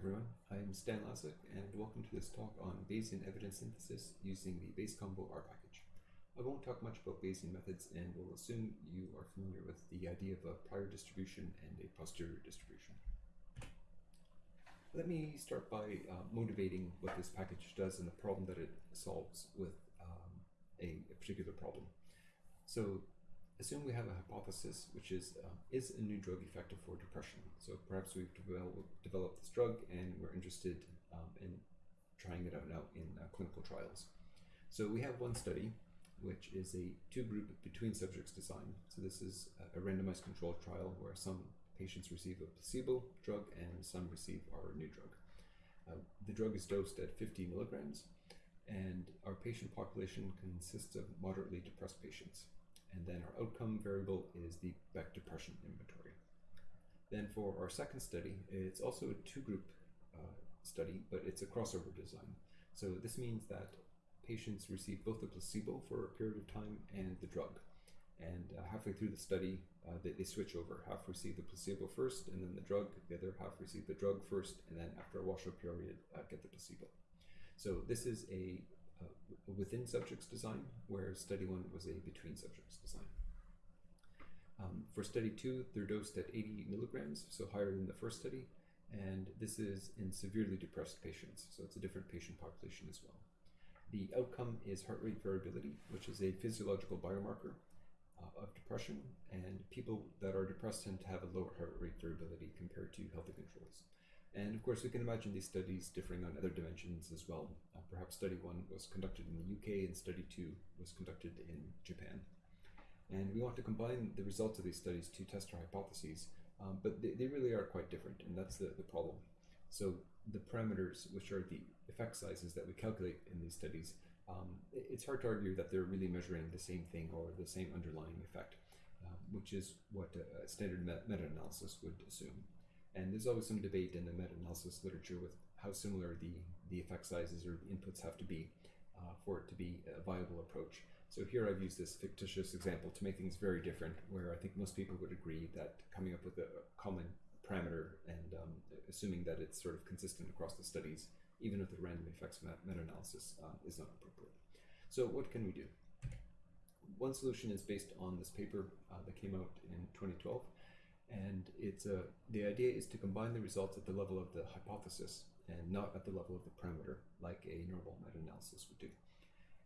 everyone. I'm Stan Lazic, and welcome to this talk on Bayesian evidence synthesis using the Bayes Combo R package. I won't talk much about Bayesian methods and will assume you are familiar with the idea of a prior distribution and a posterior distribution. Let me start by uh, motivating what this package does and the problem that it solves with um, a, a particular problem. So assume we have a hypothesis, which is, uh, is a new drug effective for depression? So perhaps we've developed this drug and we're interested um, in trying it out now in uh, clinical trials. So we have one study, which is a two-group between subjects design. So this is a randomized controlled trial where some patients receive a placebo drug and some receive our new drug. Uh, the drug is dosed at 50 milligrams, and our patient population consists of moderately depressed patients. And then our outcome variable is the Beck depression inventory. Then for our second study, it's also a two-group uh, study, but it's a crossover design. So this means that patients receive both the placebo for a period of time and the drug. And uh, halfway through the study, uh, they, they, switch over. Half receive the placebo first, and then the drug. The other half receive the drug first, and then after a washout period, uh, get the placebo. So this is a uh, within subjects design, where study one was a between subjects design. Um, for study two, they're dosed at 80 milligrams, so higher than the first study, and this is in severely depressed patients, so it's a different patient population as well. The outcome is heart rate variability, which is a physiological biomarker uh, of depression, and people that are depressed tend to have a lower heart rate variability compared to healthy controls. And of course, we can imagine these studies differing on other dimensions as well. Uh, perhaps study one was conducted in the UK and study two was conducted in Japan. And we want to combine the results of these studies to test our hypotheses, um, but they, they, really are quite different, and that's the, the problem. So the parameters, which are the effect sizes that we calculate in these studies, um, it's hard to argue that they're really measuring the same thing or the same underlying effect, uh, which is what a standard meta-analysis would assume. And there's always some debate in the meta-analysis literature with how similar the, the effect sizes or inputs have to be uh, for it to be a viable approach. So here I've used this fictitious example to make things very different, where I think most people would agree that coming up with a common parameter and um, assuming that it's sort of consistent across the studies, even with the random effects meta-analysis, uh, is not appropriate. So what can we do? One solution is based on this paper uh, that came out in 2012 and it's a, the idea is to combine the results at the level of the hypothesis and not at the level of the parameter, like a normal meta-analysis would do.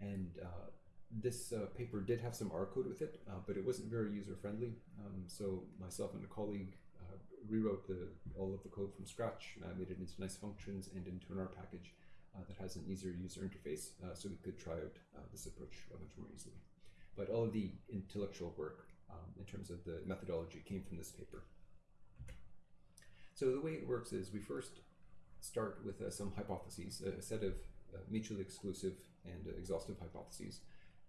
And uh, this uh, paper did have some R code with it, uh, but it wasn't very user-friendly. Um, so myself and a colleague uh, rewrote the, all of the code from scratch, uh, made it into nice functions and into an R package uh, that has an easier user interface, so we could try out this approach much more easily. But all of the intellectual work um, in terms of the methodology came from this paper. So the way it works is we first start with uh, some hypotheses, a set of uh, mutually exclusive and uh, exhaustive hypotheses,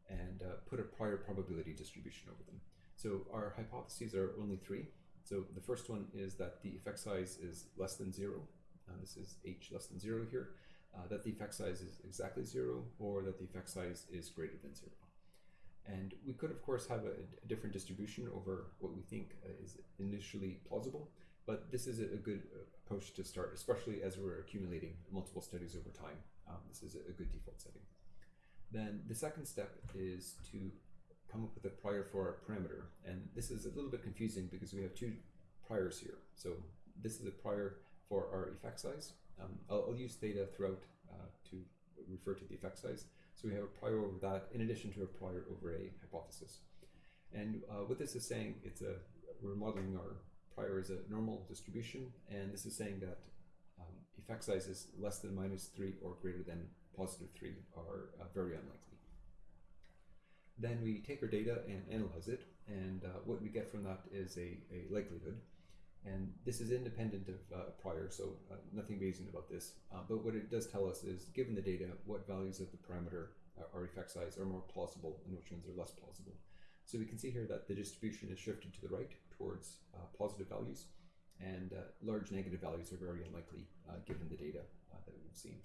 and uh, put a prior probability distribution over them. So our hypotheses are only three. So the first one is that the effect size is less than zero. Uh, this is h less than zero here. Uh, that the effect size is exactly zero, or that the effect size is greater than zero. And we could, of course, have a, a different distribution over what we think uh, is initially plausible, but this is a, good uh, approach to start, especially as we're accumulating multiple studies over time. Um, this is a, a good default setting. Then the second step is to come up with a prior for our parameter. And this is a little bit confusing because we have two priors here. So this is a prior for our effect size. Um, I'll, I'll, use theta throughout uh, to refer to the effect size. So we have a prior over that in addition to a prior over a hypothesis. And uh, what this is saying, it's a we're modeling our prior as a normal distribution, and this is saying that um, effect sizes less than minus 3 or greater than positive 3 are uh, very unlikely. Then we take our data and analyze it, and uh, what we get from that is a, a likelihood. And this is independent of uh, prior, so uh, nothing Bayesian about this. Uh, but what it does tell us is, given the data, what values of the parameter uh, or effect size are more plausible and which ones are less plausible. So we can see here that the distribution is shifted to the right towards uh, positive values, and uh, large negative values are very unlikely given the data that we've seen.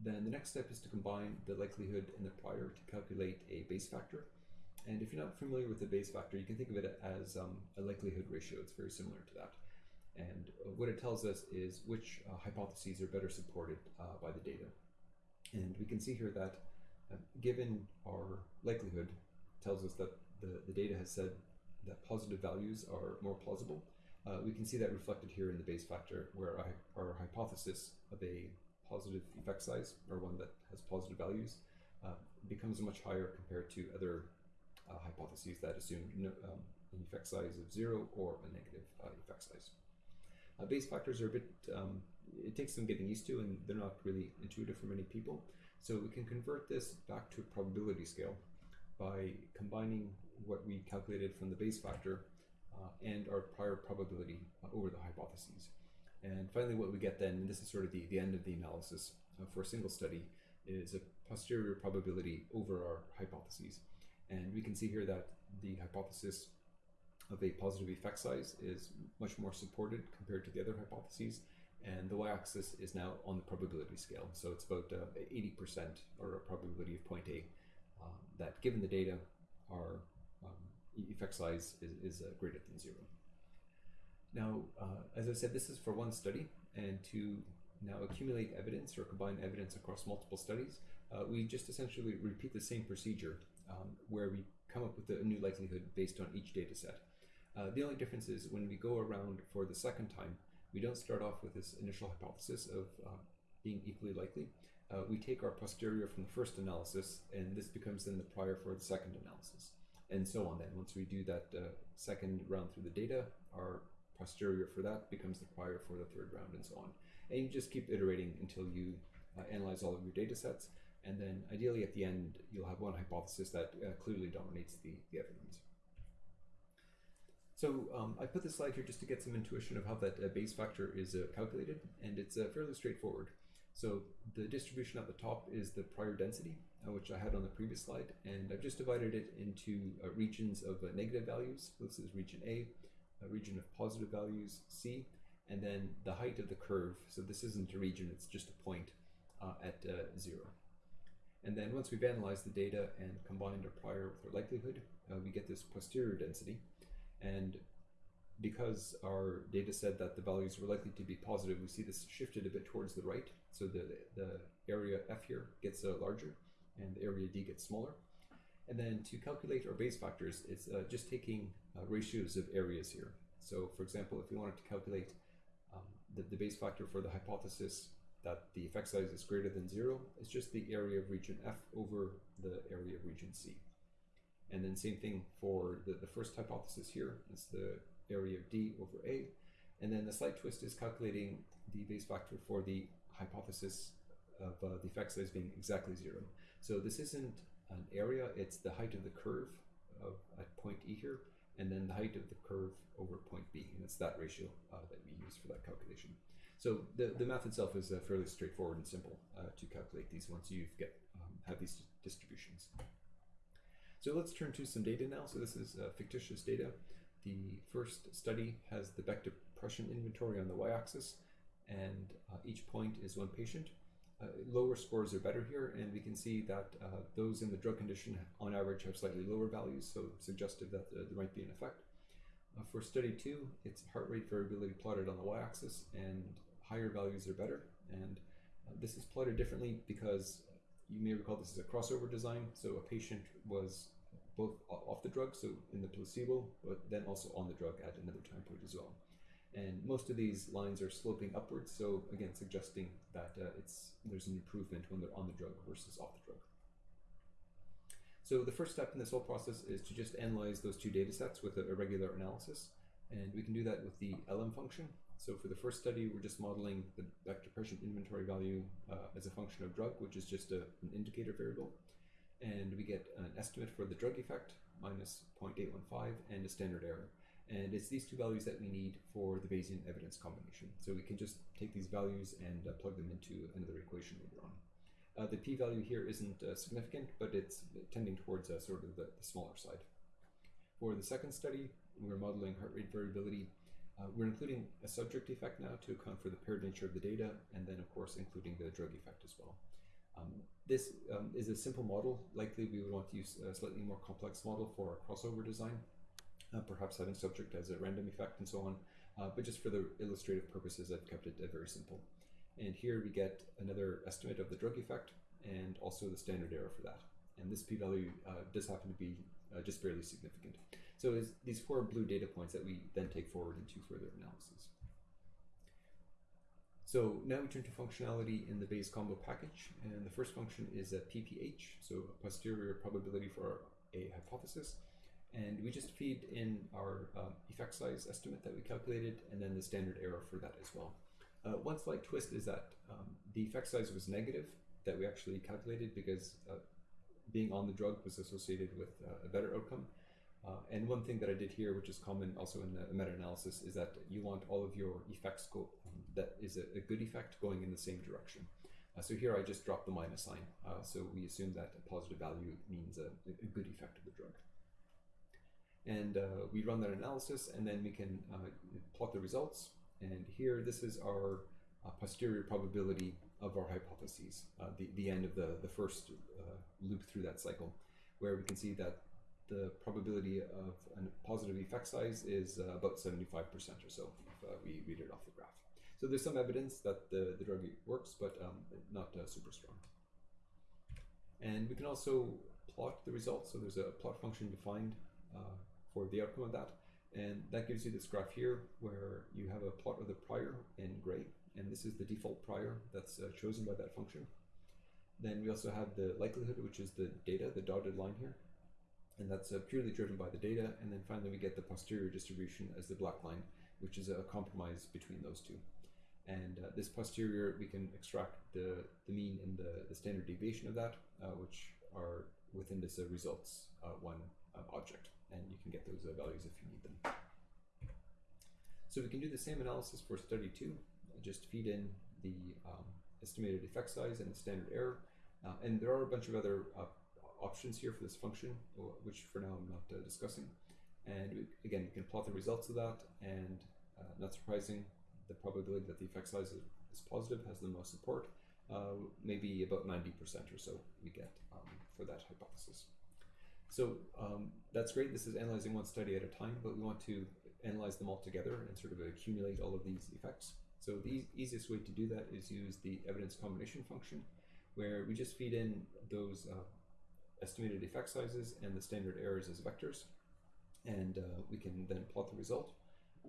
Then the next step is to combine the likelihood and the prior to calculate a Bayes factor. And if you're not familiar with the Bayes factor, you can think of it as um, a likelihood ratio. It's very similar to that. And uh, what it tells us is which uh, hypotheses are better supported uh, by the data. And we can see here that uh, given our likelihood tells us that the, the data has said that positive values are more plausible. Uh, we can see that reflected here in the Bayes factor where our, our hypothesis of a positive effect size or one that has positive values uh, becomes much higher compared to other uh, hypotheses that assume no, um, an effect size of zero or a negative uh, effect size. Uh, Bayes factors are a bit, um, it takes some getting used to and they're not really intuitive for many people. So we can convert this back to a probability scale by combining what we calculated from the Bayes factor uh, and our prior probability uh, over the hypotheses. And finally, what we get then, and this is sort of the, the end of the analysis uh, for a single study, is a posterior probability over our hypotheses. And we can see here that the hypothesis of a positive effect size is much more supported compared to the other hypotheses. And the y-axis is now on the probability scale. So it's about 80% uh, or a probability of point A um, that given the data, our um, effect size is, is uh, greater than zero. Now, uh, as I said, this is for one study, and to now accumulate evidence or combine evidence across multiple studies, uh, we just essentially repeat the same procedure um, where we come up with a new likelihood based on each data set. Uh, the only difference is when we go around for the second time, we don't start off with this initial hypothesis of uh, being equally likely. Uh, we take our posterior from the first analysis, and this becomes then the prior for the second analysis, and so on. Then, once we do that uh, second round through the data, our posterior for that becomes the prior for the third round, and so on. And you just keep iterating until you uh, analyze all of your data sets, and then ideally at the end, you'll have one hypothesis that uh, clearly dominates the, the other ones. So um, I put this slide here just to get some intuition of how that uh, Bayes factor is uh, calculated, and it's uh, fairly straightforward. So the distribution at the top is the prior density, uh, which I had on the previous slide, and I've just divided it into uh, regions of uh, negative values. This is region A, a region of positive values, C, and then the height of the curve. So this isn't a region, it's just a point at zero. And then once we've analyzed the data and combined our prior with our likelihood, we get this posterior density, and because our data said that the values were likely to be positive, we see this shifted a bit towards the right. So the, the area F here gets uh, larger and the area D gets smaller. And then to calculate our Bayes factors, it's uh, just taking uh, ratios of areas here. So for example, if we wanted to calculate um, the, the Bayes factor for the hypothesis that the effect size is greater than zero, it's just the area of region F over the area of region C. And then same thing for the, the first hypothesis here, it's the area of D over A. And then the slight twist is calculating the Bayes factor for the hypothesis of uh, the effect size being exactly zero. So this isn't an area, it's the height of the curve of, at point E here, and then the height of the curve over point B, and it's that ratio uh, that we use for that calculation. So the, the math itself is uh, fairly straightforward and simple uh, to calculate these once you get um, have these distributions. So let's turn to some data now. So this is uh, fictitious data. The first study has the Beck depression inventory on the y-axis, and uh, each point is one patient. Uh, lower scores are better here, and we can see that uh, those in the drug condition on average have slightly lower values, so suggestive that there might be an effect. Uh, for study two, it's heart rate variability plotted on the y-axis, and higher values are better. And this is plotted differently because you may recall this is a crossover design, so a patient was both off the drug, so in the placebo, but then also on the drug at another time point as well. And most of these lines are sloping upwards, so again, suggesting that uh, it's there's an improvement when they're on the drug versus off the drug. So the first step in this whole process is to just analyze those two data sets with a regular analysis, and we can do that with the LM function. So for the first study, we're just modeling the Beck depression inventory value uh, as a function of drug, which is just a, an indicator variable and we get an estimate for the drug effect minus 0.815 and a standard error. And it's these two values that we need for the Bayesian evidence combination. So we can just take these values and uh, plug them into another equation later on. Uh, the p-value here isn't uh, significant, but it's tending towards uh, sort of the, the, smaller side. For the second study, we're modeling heart rate variability. Uh, we're including a subject effect now to account for the paired nature of the data, and then of course including the drug effect as well. Um, this um, is a simple model. Likely we would want to use a slightly more complex model for a crossover design, uh, perhaps having subject as a random effect and so on. Uh, but just for the illustrative purposes, I've kept it uh, very simple. And here we get another estimate of the drug effect and also the standard error for that. And this p-value uh, does happen to be uh, just barely significant. So it's these four blue data points that we then take forward into further analysis. So now we turn to functionality in the Bayes combo package, and the first function is a PPH, so a posterior probability for a hypothesis. And we just feed in our uh, effect size estimate that we calculated, and then the standard error for that as well. Uh, one slight twist is that um, the effect size was negative that we actually calculated because uh, being on the drug was associated with uh, a better outcome. Uh, and one thing that I did here, which is common also in a meta-analysis, is that you want all of your effects go, that is a, a, good effect going in the same direction. Uh, so here I just dropped the minus sign. Uh, so we assume that a positive value means a, a good effect of the drug. And uh, we run that analysis and then we can uh, plot the results. And here, this is our uh, posterior probability of our hypotheses, the, the end of the, the first loop through that cycle, where we can see that the probability of a positive effect size is uh, about 75% or so if uh, we read it off the graph. So there's some evidence that the, the drug works, but um, not uh, super strong. And we can also plot the results. So there's a plot function defined uh, for the outcome of that. And that gives you this graph here where you have a plot of the prior in gray. And this is the default prior that's uh, chosen by that function. Then we also have the likelihood, which is the data, the dotted line here and that's uh, purely driven by the data. And then finally, we get the posterior distribution as the black line, which is a compromise between those two. And uh, this posterior, we can extract the, the mean and the, the standard deviation of that, uh, which are within this uh, results uh, one uh, object. And you can get those values if you need them. So we can do the same analysis for study two, just feed in the um, estimated effect size and the standard error. and there are a bunch of other options here for this function, which for now I'm not uh, discussing. And we, again, you can plot the results of that, and uh, not surprising, the probability that the effect size is, is positive has the most support, uh, maybe about 90% or so we get um, for that hypothesis. So um, that's great. This is analyzing one study at a time, but we want to analyze them all together and sort of accumulate all of these effects. So the e easiest way to do that is use the evidence combination function, where we just feed in those uh, estimated effect sizes and the standard errors as vectors. And uh, we can then plot the result.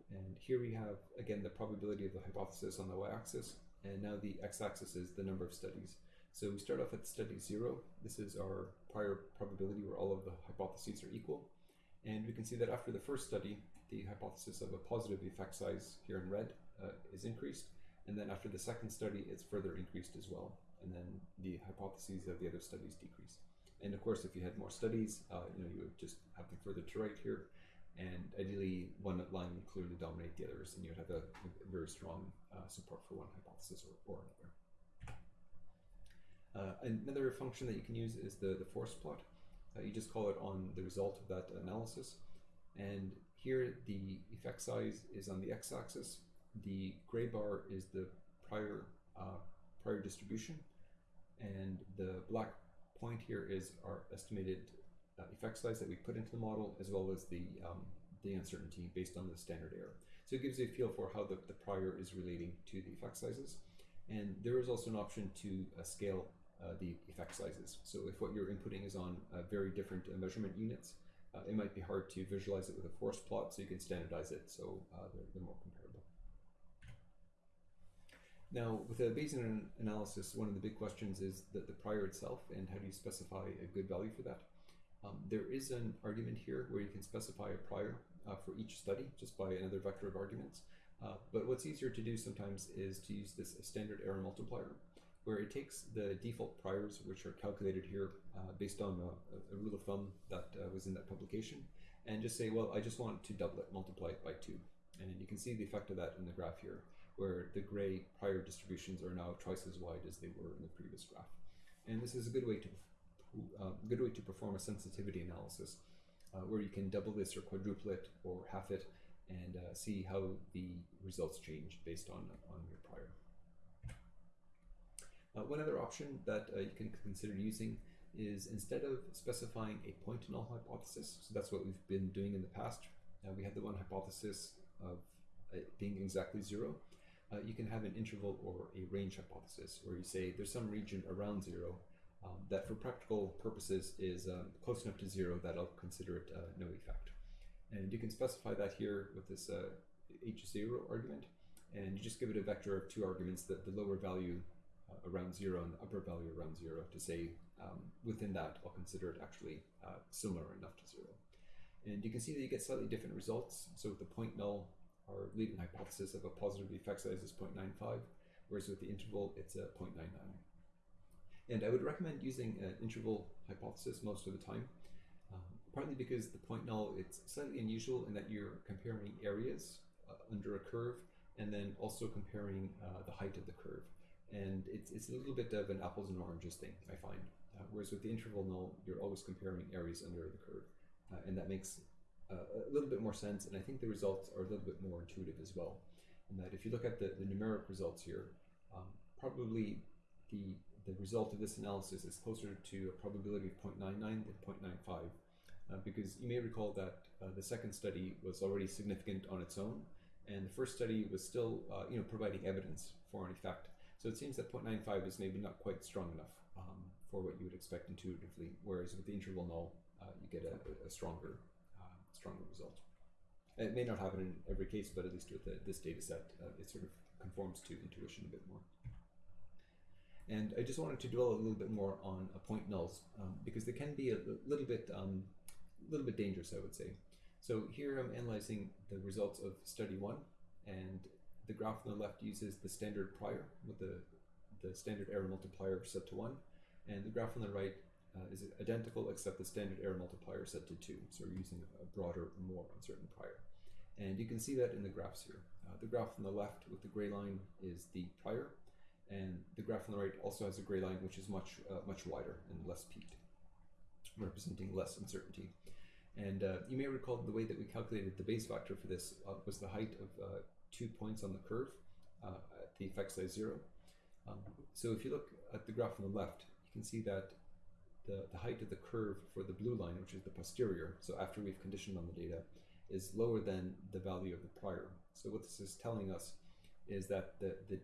And here we have, again, the probability of the hypothesis on the y-axis. And now the x-axis is the number of studies. So we start off at study zero. This is our prior probability where all of the hypotheses are equal. And we can see that after the first study, the hypothesis of a positive effect size here in red uh, is increased. And then after the second study, it's further increased as well. And then the hypotheses of the other studies decrease. And of course, if you had more studies, uh, you know, you would just have them further to right here. And ideally, one line would clearly dominate the others, and you'd have a, a very strong uh, support for one hypothesis or, or another. Uh, another function that you can use is the, the forest plot. Uh, you just call it on the result of that analysis. And here, the effect size is on the x-axis. The gray bar is the prior uh, prior distribution, and the black point here is our estimated uh, effect size that we put into the model, as well as the, um, the uncertainty based on the standard error. So it gives you a feel for how the, the prior is relating to the effect sizes. And there is also an option to uh, scale uh, the effect sizes. So if what you're inputting is on uh, very different uh, measurement units, uh, it might be hard to visualize it with a forest plot, so you can standardize it so they're, they're more comparable. Now, with a Bayesian analysis, one of the big questions is that the prior itself and how do you specify a good value for that? Um, there is an argument here where you can specify a prior uh, for each study just by another vector of arguments. Uh, but what's easier to do sometimes is to use this standard error multiplier, where it takes the default priors, which are calculated here uh, based on a, a, rule of thumb that uh, was in that publication, and just say, well, I just want to double it, multiply it by two. And you can see the effect of that in the graph here where the gray prior distributions are now twice as wide as they were in the previous graph. And this is a good way to uh, good way to perform a sensitivity analysis uh, where you can double this or quadruple it or half it and uh, see how the results change based on, on your prior. Uh, one other option that uh, you can consider using is instead of specifying a point null hypothesis, so that's what we've been doing in the past, uh, we had the one hypothesis of being exactly zero, uh, you can have an interval or a range hypothesis where you say there's some region around zero um, that for practical purposes is um, close enough to zero that I'll consider it uh, no effect. And you can specify that here with this uh, h0 argument, and you just give it a vector of two arguments, that the lower value uh, around zero and the upper value around zero to say um, within that I'll consider it actually uh, similar enough to zero. And you can see that you get slightly different results. So with the point null, our leading hypothesis of a positive effect size is 0.95, whereas with the interval, it's a 0.99. And I would recommend using an interval hypothesis most of the time, um, partly because the point null, it's slightly unusual in that you're comparing areas uh, under a curve and then also comparing uh, the height of the curve. And it's, it's a little bit of an apples and oranges thing, I find. Uh, whereas with the interval null, you're always comparing areas under the curve. Uh, and that makes a little bit more sense. And I think the results are a little bit more intuitive as well. And that if you look at the, the numeric results here, um, probably the the result of this analysis is closer to a probability of 0.99 than 0.95 uh, because you may recall that uh, the second study was already significant on its own and the first study was still uh, you know providing evidence for an effect so it seems that 0.95 is maybe not quite strong enough um, for what you would expect intuitively whereas with the interval null uh, you get a, a stronger uh, stronger result it may not happen in every case but at least with the, this data set uh, it sort of conforms to intuition a bit more and I just wanted to dwell a little bit more on point nulls um, because they can be a little bit, um, little bit dangerous, I would say. So here I'm analyzing the results of study one, and the graph on the left uses the standard prior with the, the standard error multiplier set to one, and the graph on the right uh, is identical except the standard error multiplier set to two. So we're using a broader, more uncertain prior. And you can see that in the graphs here. Uh, the graph on the left with the gray line is the prior, and the graph on the right also has a gray line which is much uh, much wider and less peaked, representing less uncertainty. And uh, you may recall the way that we calculated the Bayes factor for this uh, was the height of uh, two points on the curve at the effect size zero. Um, so if you look at the graph on the left, you can see that the, the height of the curve for the blue line, which is the posterior, so after we've conditioned on the data, is lower than the value of the prior. So what this is telling us is that the, the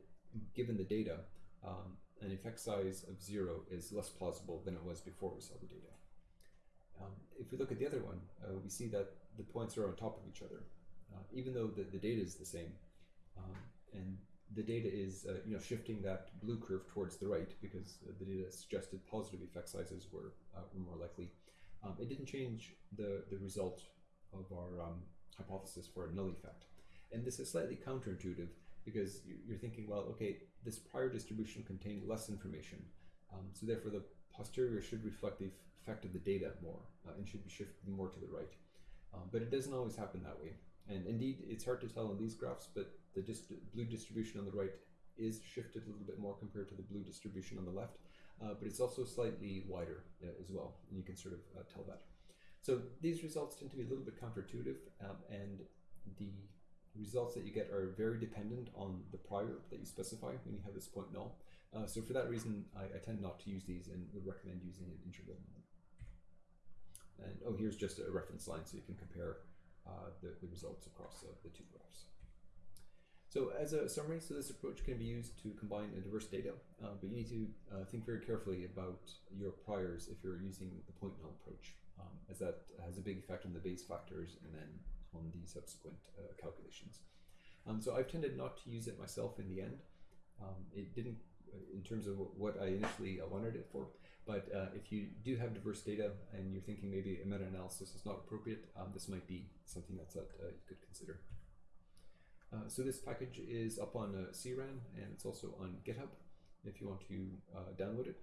given the data, um, an effect size of zero is less plausible than it was before we saw the data. Um, if we look at the other one, uh, we see that the points are on top of each other, uh, even though the, the data is the same. Um, and the data is uh, you know shifting that blue curve towards the right because the data suggested positive effect sizes were, uh, were more likely. Um, it didn't change the, the result of our um, hypothesis for a null effect. And this is slightly counterintuitive because you're thinking, well, okay, this prior distribution contained less information, um, so therefore the posterior should reflect the effect of the data more uh, and should be shifted more to the right. Um, but it doesn't always happen that way. And indeed, it's hard to tell in these graphs, but the dist blue distribution on the right is shifted a little bit more compared to the blue distribution on the left, uh, but it's also slightly wider uh, as well, and you can sort of uh, tell that. So these results tend to be a little bit counterintuitive, um, and the results that you get are very dependent on the prior that you specify when you have this point null. Uh, so for that reason, I, I, tend not to use these and would recommend using an interval. And oh, here's just a reference line so you can compare uh, the, the, results across uh, the two graphs. So as a summary, so this approach can be used to combine a diverse data, uh, but you need to uh, think very carefully about your priors if you're using the point null approach, um, as that has a big effect on the Bayes factors and then on the subsequent uh, calculations. Um, so I've tended not to use it myself in the end. Um, it didn't, uh, in terms of what I initially uh, wanted it for, but uh, if you do have diverse data and you're thinking maybe a meta-analysis is not appropriate, um, this might be something that you could consider. Uh, so this package is up on CRAN and it's also on GitHub if you want to download it.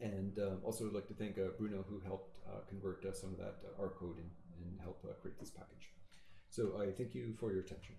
And um, also I'd like to thank Bruno who helped convert some of that R code and help uh, create this package. So I thank you for your attention.